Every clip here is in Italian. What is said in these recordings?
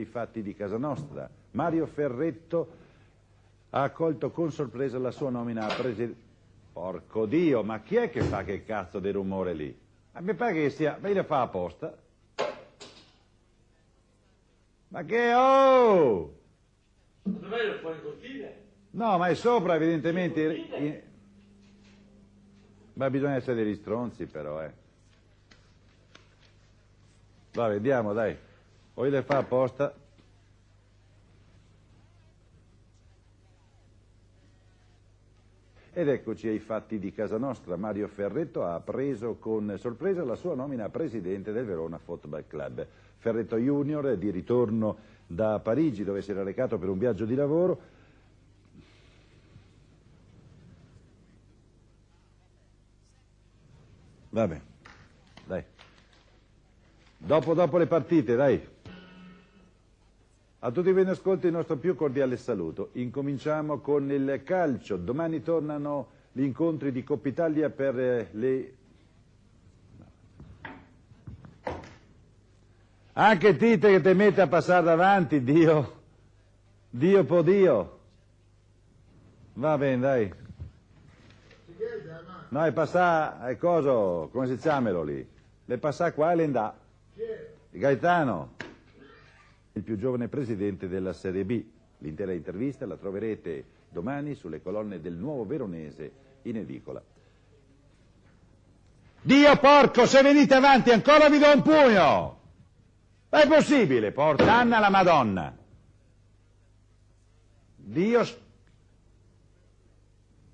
I fatti di casa nostra. Mario Ferretto ha accolto con sorpresa la sua nomina a presidente. Porco Dio, ma chi è che fa che cazzo di rumore lì? Ma mi pare che sia. Ma lo fa apposta? Ma che oh! Dov'è lo fuori cortile? No, ma è sopra evidentemente. Ma bisogna essere degli stronzi però, eh. Va, vediamo, dai. O le fa apposta. Ed eccoci ai fatti di casa nostra. Mario Ferretto ha preso con sorpresa la sua nomina a presidente del Verona Football Club. Ferretto Junior è di ritorno da Parigi dove si era recato per un viaggio di lavoro. Vabbè, dai. Dopo, dopo le partite, dai. A tutti voi in ascolto il nostro più cordiale saluto. Incominciamo con il calcio. Domani tornano gli incontri di Coppa Italia per eh, le... Anche Tite che ti mette a passare davanti, Dio. Dio po' Dio. Va bene, dai. No, è passà, è coso, come si chiamelo lì? Le passà qua e le andà. Gaetano il più giovane presidente della Serie B. L'intera intervista la troverete domani sulle colonne del Nuovo Veronese in edicola. Dio porco, se venite avanti ancora vi do un pugno! Ma è possibile, porta Anna la Madonna. Dio...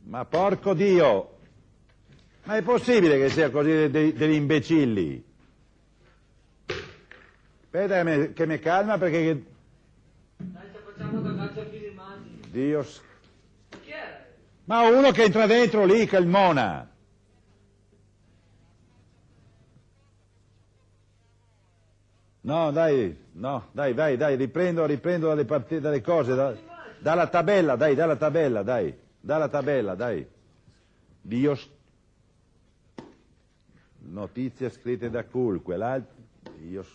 Ma porco Dio! Ma è possibile che sia così degli imbecilli? Aspetta che mi, che mi calma perché... Dai, ci facciamo da calcio a immagini. Dio... Chi era? Ma uno che entra dentro lì, che è il Mona. No, dai, no, dai, dai, dai, riprendo, riprendo dalle, partite, dalle cose, da- dalla tabella, dai, dalla tabella, dai, dalla tabella, dai. Dio... Notizie scritte da Cool, quell'altro... Dio... s- E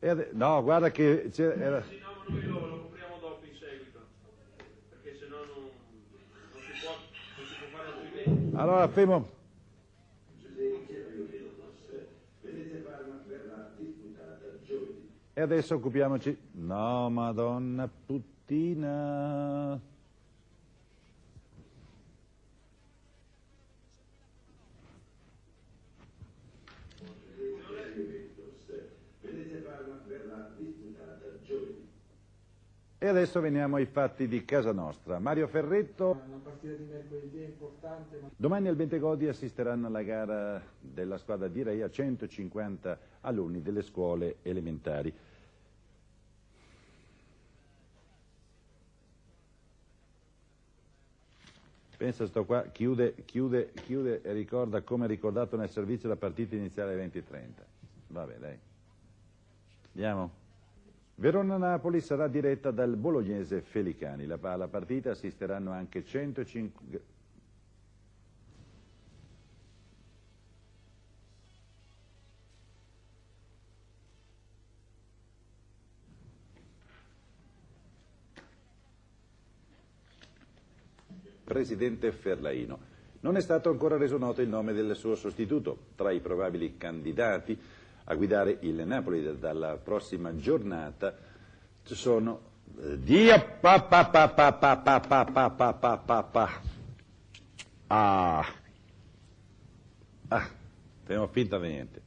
ade- No, guarda che... c'era- era- Sì, no, noi lo, lo copriamo dopo in seguito. Perché sennò non, non, si, può, non si può fare altrimenti. Allora, fermo... E adesso occupiamoci... No, madonna puttina... E adesso veniamo ai fatti di casa nostra. Mario Ferretto... Una partita di mercoledì è importante, ma Domani al Bentegodi assisteranno alla gara della squadra di Reia 150 alunni delle scuole elementari. Pensa sto qua, chiude, chiude, chiude e ricorda come ricordato nel servizio la partita iniziale alle 20.30. Vabbè, dai. Andiamo. Verona-Napoli sarà diretta dal bolognese Felicani. La- alla partita assisteranno anche 105... Presidente Ferlaino. Non è stato ancora reso noto il nome del suo sostituto. Tra i probabili candidati a guidare il Napoli da- dalla prossima giornata sono... eh, Dio! Pa, pa, pa, pa, pa, pa, pa, pa, pa, pa, pa, pa. Ah! Ah! Abbiamo finta niente.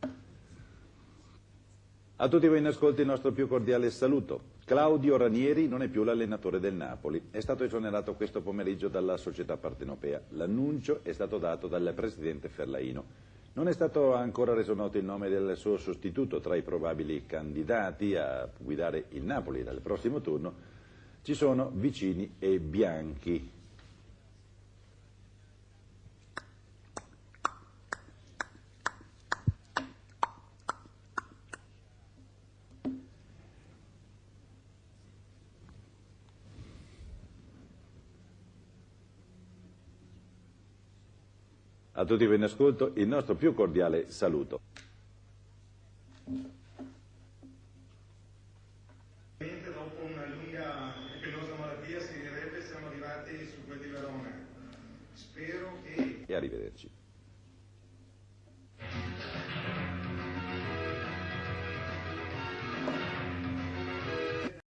A tutti voi in ascolto il nostro più cordiale saluto. Claudio Ranieri non è più l'allenatore del Napoli, è stato esonerato questo pomeriggio dalla società partenopea. L'annuncio è stato dato dal presidente Ferlaino. Non è stato ancora reso noto il nome del suo sostituto tra i probabili candidati a guidare il Napoli dal prossimo turno. Ci sono Vicini e Bianchi. A tutti voi in ascolto il nostro più cordiale saluto. Dopo una lunga e penosa malattia si direbbe siamo arrivati su quel di Verona. Spero che... E arrivederci.